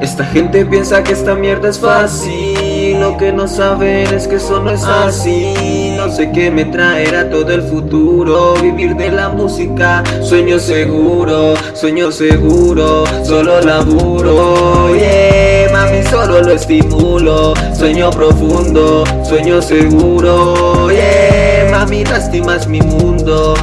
Esta gente piensa que esta mierda es fácil. Lo que no saben es que eso no es así. No sé qué me traerá todo el futuro. Vivir de la música, sueño seguro Sueño seguro, solo laburo. Yeah, mami solo lo estimulo. Sueño profundo, sueño seguro. Yeah, mami lastimas mi mundo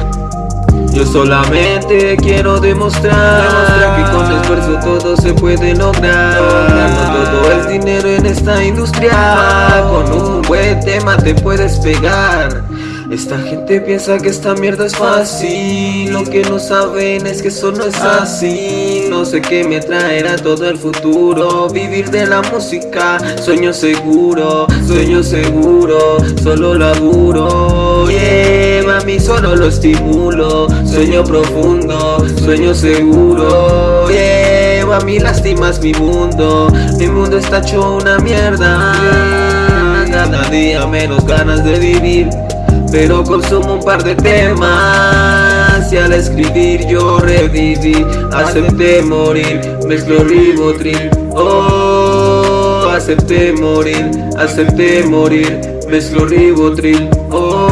yo solamente quiero demostrar, demostrar que con esfuerzo todo se puede lograr. No todo es dinero en esta industria Con un buen tema te puedes pegar. Esta gente piensa que esta mierda es fácil. Lo que no saben es que eso no es así. No sé qué me traerá todo el futuro. Vivir de la música, sueño seguro Sueño seguro, solo laburo. Yeah, mami solo lo estimulo. Sueño profundo, sueño seguro. Yeah, mami lastimas mi mundo. Mi mundo está hecho una mierda. Cada día menos ganas de vivir. Pero consumo un par de temas y al escribir yo reviví. Acepté morir, mezclo ribotril. Oh, acepté morir, acepté morir Mezclo ribotril. Oh,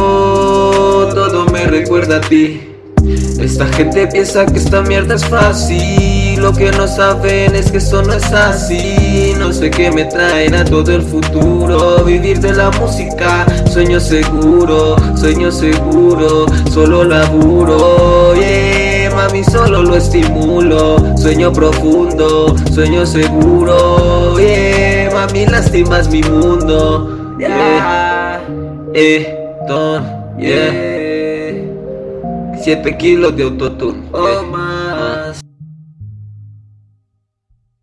esta gente piensa que esta mierda es fácil. Lo que no saben es que eso no es así. No sé qué me traerá todo el futuro. Vivir de la música, sueño seguro Sueño seguro, solo laburo. Yeah, mami solo lo estimulo. Sueño profundo, sueño seguro. Yeah, mami lastimas mi mundo. Yeah, eh, don, yeah 7 kilos de autotune. Oh,